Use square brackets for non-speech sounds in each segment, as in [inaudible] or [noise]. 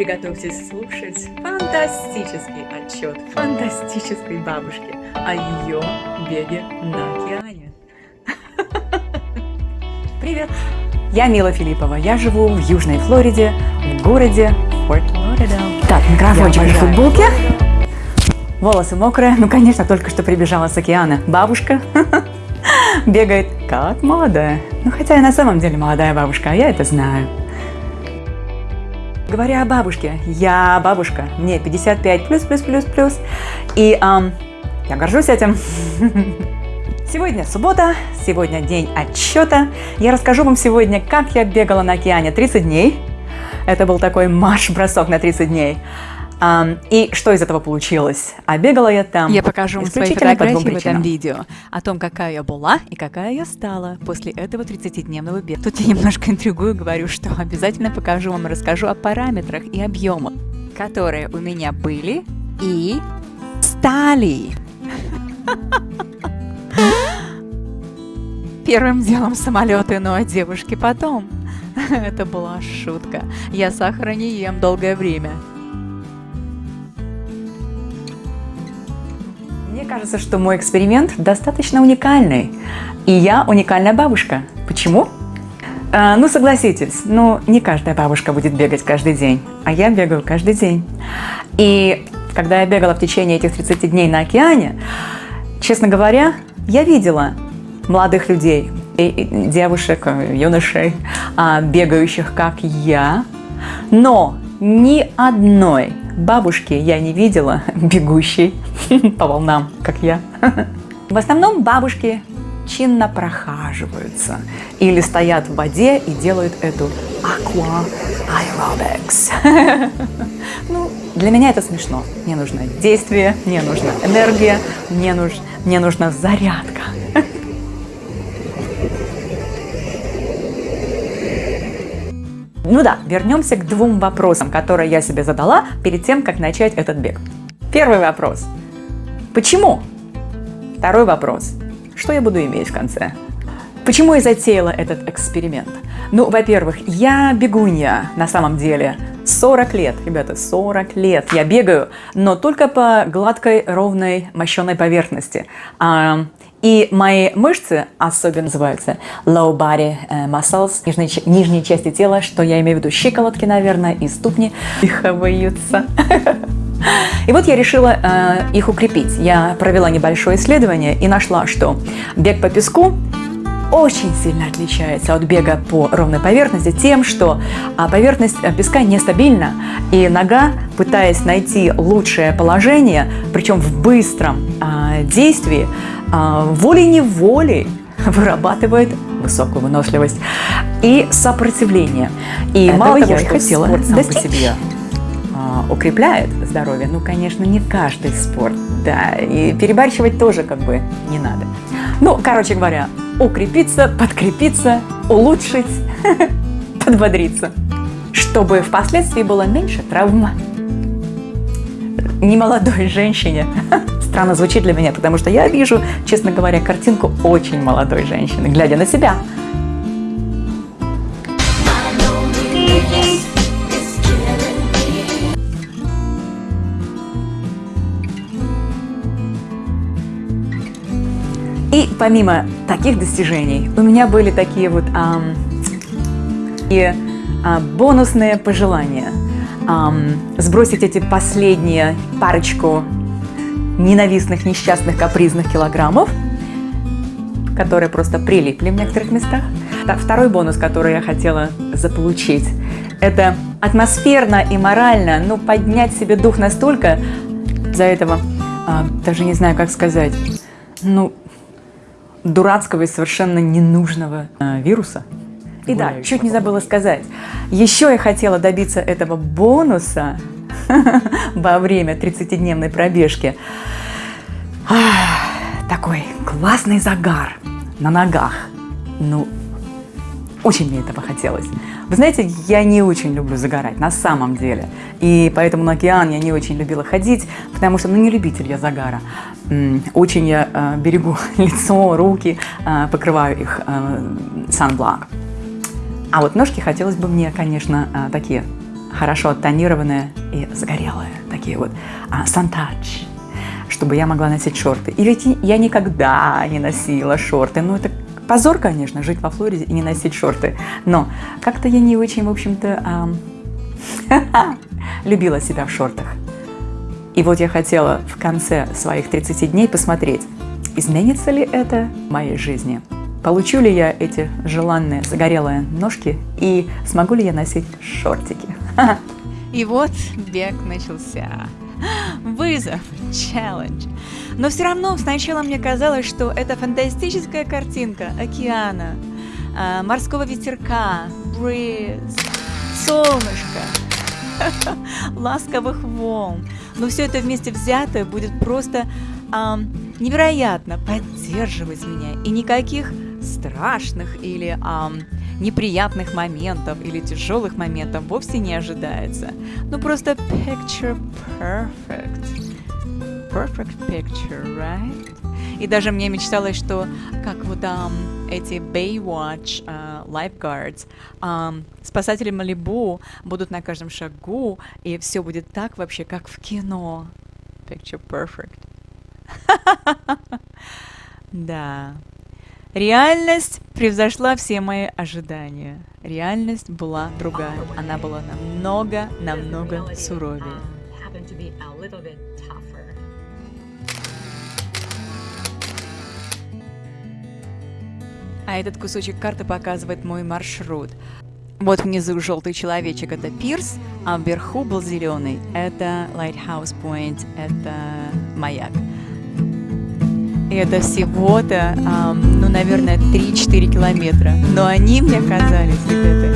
приготовьтесь слушать фантастический отчет фантастической бабушки о ее беге на океане. [laughs] Привет! Я Мила Филиппова, я живу в Южной Флориде, в городе Форт Лоридал. Так, микрофончик на футболке. Волосы мокрые, ну конечно, только что прибежала с океана. Бабушка [laughs] бегает как молодая. Ну хотя и на самом деле молодая бабушка, а я это знаю. Говоря о бабушке, я бабушка, мне 55 плюс, плюс, плюс, плюс, и эм, я горжусь этим. [laughs] Сегодня суббота, сегодня день отчета. Я расскажу вам сегодня, как я бегала на океане 30 дней. Это был такой марш-бросок на 30 дней. И что из этого получилось? А бегала я там Я покажу вам свои фотографии в этом видео о том, какая я была и какая я стала после этого 30-дневного бега. Тут я немножко интригую, говорю, что обязательно покажу вам, расскажу о параметрах и объемах, которые у меня были и стали. Первым делом самолеты, ну а девушки потом. [laughs] Это была шутка. Я сахара не ем долгое время. Кажется, что мой эксперимент достаточно уникальный. И я уникальная бабушка. Почему? А, ну, согласитесь, ну, не каждая бабушка будет бегать каждый день, а я бегаю каждый день. И когда я бегала в течение этих 30 дней на океане, честно говоря, я видела молодых людей, девушек, юношей, а, бегающих, как я, но ни одной бабушки я не видела [laughs] бегущей [laughs] по волнам, как я. [laughs] В основном бабушки чинно прохаживаются или стоят в воде и делают эту aqua aerobics. Ну, для меня это смешно. Мне нужно действие, мне нужна энергия, мне, нуж, мне нужна зарядка. Ну да, вернемся к двум вопросам, которые я себе задала перед тем, как начать этот бег. Первый вопрос. Почему? Второй вопрос. Что я буду иметь в конце? Почему я затеяла этот эксперимент? Ну, во-первых, я бегунья на самом деле. 40 лет, ребята, 40 лет я бегаю, но только по гладкой, ровной, мощенной поверхности. А, и мои мышцы особенно называются low body э, muscles, нижние, нижние части тела, что я имею в виду щиколотки, наверное, и ступни, дыхаются. [laughs] И вот я решила э, их укрепить. Я провела небольшое исследование и нашла, что бег по песку очень сильно отличается от бега по ровной поверхности тем, что а, поверхность э, песка нестабильна, и нога, пытаясь найти лучшее положение, причем в быстром а, действии, а, волей-неволей [laughs] вырабатывает высокую выносливость и сопротивление. И Этого мало того, я что хотела спорт сам достичь. по себе укрепляет здоровье, ну, конечно, не каждый спорт, да, и перебарщивать тоже как бы не надо. Ну, короче говоря, укрепиться, подкрепиться, улучшить, [laughs] подбодриться, чтобы впоследствии было меньше травм. Немолодой женщине. [laughs] Странно звучит для меня, потому что я вижу, честно говоря, картинку очень молодой женщины, глядя на себя. И помимо таких достижений, у меня были такие вот ам, и, а, бонусные пожелания. Ам, сбросить эти последние парочку ненавистных, несчастных, капризных килограммов, которые просто прилипли в некоторых местах. Второй бонус, который я хотела заполучить, это атмосферно и морально, ну, поднять себе дух настолько, за этого, а, даже не знаю, как сказать, ну, дурацкого и совершенно ненужного э, вируса. И да, чуть не забыла сказать, еще я хотела добиться этого бонуса [laughs] во время 30-дневной пробежки. Такой классный загар на ногах. Ну, очень мне этого хотелось. Вы знаете, я не очень люблю загорать, на самом деле. И поэтому на океан я не очень любила ходить, потому что, ну, не любитель я загара. Очень я э, берегу [laughs] лицо, руки, э, покрываю их э, sunblock. А вот ножки хотелось бы мне, конечно, э, такие хорошо оттонированные и загорелые, такие вот, сантач, чтобы я могла носить шорты. И ведь я никогда не носила шорты, ну это позор, конечно, жить во Флориде и не носить шорты, но как-то я не очень, в общем-то, [laughs] любила себя в шортах. И вот я хотела в конце своих 30 дней посмотреть, изменится ли это в моей жизни. Получу ли я эти желанные загорелые ножки и смогу ли я носить шортики? [laughs] И вот бег начался. Вызов, челлендж. Но все равно сначала мне казалось, что это фантастическая картинка океана, а, морского ветерка, бриз, солнышко, [laughs] ласковых волн. Но все это вместе взятое будет просто эм, невероятно поддерживать меня. И никаких страшных или эм, неприятных моментов или тяжелых моментов вовсе не ожидается. Ну просто picture perfect. Perfect picture, right? И даже мне мечталось, что как вот um, эти Baywatch uh, lifeguards, um, спасатели Малибу будут на каждом шагу, и все будет так вообще, как в кино. Picture perfect. [laughs] да. Реальность превзошла все мои ожидания. Реальность была другая. Она была намного, намного суровее. А этот кусочек карты показывает мой маршрут. Вот внизу желтый человечек – это пирс, а вверху был зеленый – это Lighthouse Point, это маяк. Это всего-то, ну, наверное, 3-4 километра. Но они мне казались, ребята,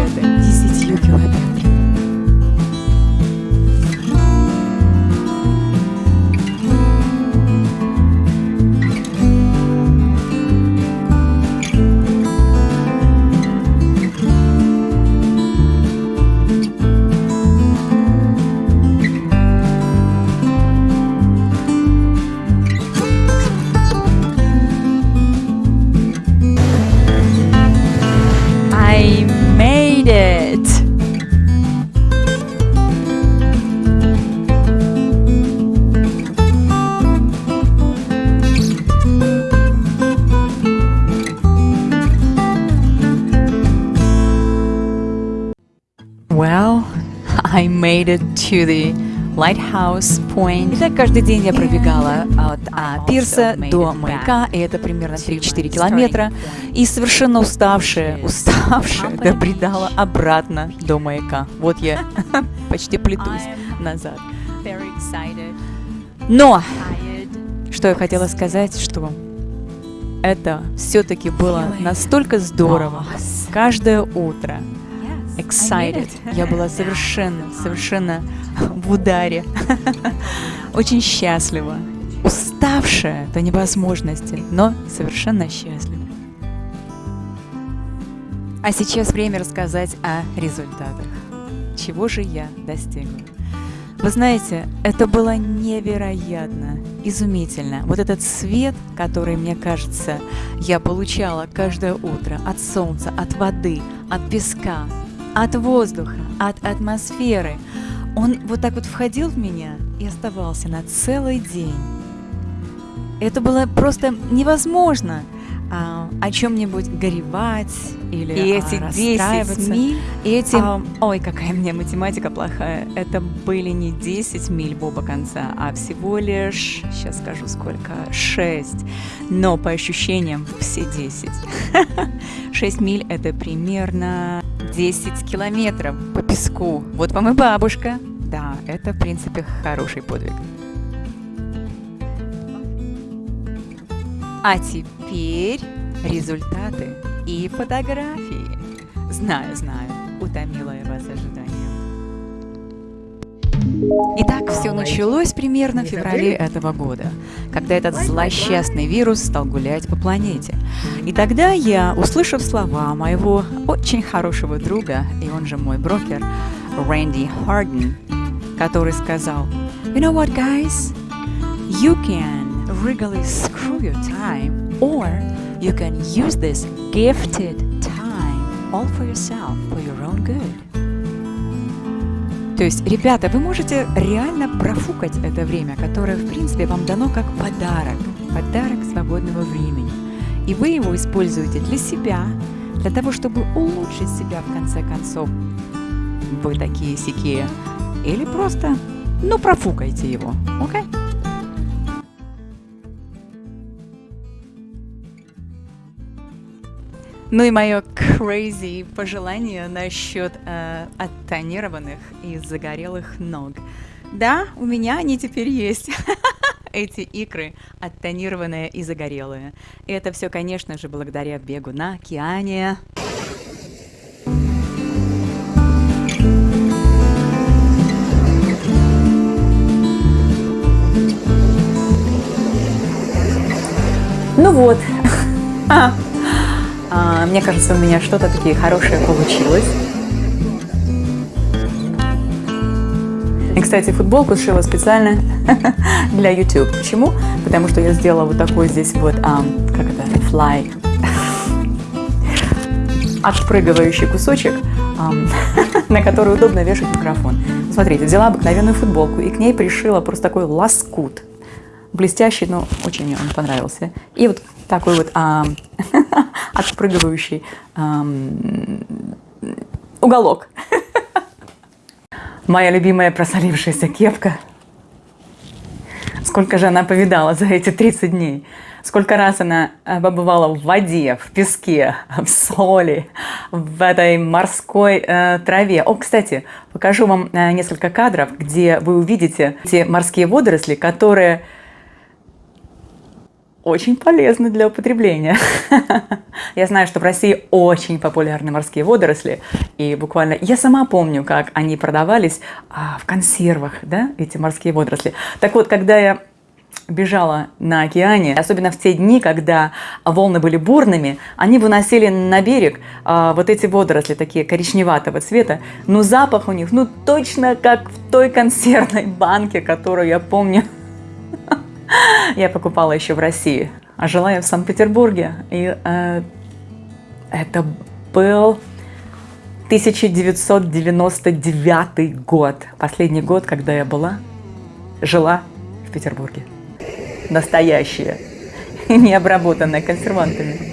казались, ребята, 10 to the Lighthouse Point. Итак, каждый день я пробегала от а, пирса до маяка, и это примерно 3-4 километра, и совершенно уставшая, уставшая, добредала обратно до маяка. Вот я [laughs] почти плетусь назад. Но, что я хотела сказать, что это все-таки было настолько здорово. Каждое утро excited. Я была совершенно, совершенно в ударе. [laughs] Очень счастлива. Уставшая до невозможности, но совершенно счастлива. А сейчас время рассказать о результатах. Чего же я достигла? Вы знаете, это было невероятно, изумительно. Вот этот свет, который, мне кажется, я получала каждое утро от солнца, от воды, от песка, от воздуха, от атмосферы. Он вот так вот входил в меня и оставался на целый день. Это было просто невозможно а, о чем-нибудь горевать или и эти а, 10 миль, и эти... А, ой, какая мне математика плохая. Это были не 10 миль в оба конца, а всего лишь, сейчас скажу сколько, 6. Но по ощущениям все 10. 6 [laughs] миль это примерно 10 километров по песку. Вот вам и бабушка. Да, это, в принципе, хороший подвиг. А теперь результаты и фотографии. Знаю, знаю, утомила я вас ожиданием. Итак, все началось примерно в феврале этого года, когда этот злосчастный вирус стал гулять по планете. И тогда я, услышав слова моего очень хорошего друга, и он же мой брокер, Рэнди Харден, который сказал, You know what, guys? You can really screw your time, or you can use this gifted time all for yourself, for your own good. То есть, ребята, вы можете реально профукать это время, которое, в принципе, вам дано как подарок, подарок свободного времени. И вы его используете для себя, для того, чтобы улучшить себя в конце концов. Вы такие сикие. Или просто, ну, профукайте его, окей? Okay? Ну и мое crazy пожелание насчет э, оттонированных и загорелых ног. Да, у меня они теперь есть. [laughs] Эти икры оттонированные и загорелые. И это все, конечно же, благодаря бегу на океане. Мне кажется, у меня что-то такие хорошее получилось. И, кстати, футболку сшила специально [laughs] для YouTube. Почему? Потому что я сделала вот такой здесь вот, um, как это, fly, [laughs] отпрыгивающий кусочек, um, [laughs] на который удобно вешать микрофон. Смотрите, взяла обыкновенную футболку и к ней пришила просто такой лоскут. Блестящий, но очень мне он понравился. И вот такой вот а, отпрыгивающий а, уголок. Моя любимая просолившаяся кепка. Сколько же она повидала за эти 30 дней. Сколько раз она а, побывала в воде, в песке, в соли, в этой морской э, траве. О, кстати, покажу вам э, несколько кадров, где вы увидите эти морские водоросли, которые очень полезны для употребления. [laughs] Я знаю, что в России очень популярны морские водоросли, и буквально я сама помню, как они продавались а, в консервах, да, эти морские водоросли. Так вот, когда я бежала на океане, особенно в те дни, когда волны были бурными, они выносили на берег а, вот эти водоросли, такие коричневатого цвета, но запах у них, ну точно как в той консервной банке, которую я помню. [laughs] Я покупала еще в России, а жила я в Санкт-Петербурге. И э, это был 1999 год, последний год, когда я была, жила в Петербурге. Настоящая, [laughs] не обработанная консервантами.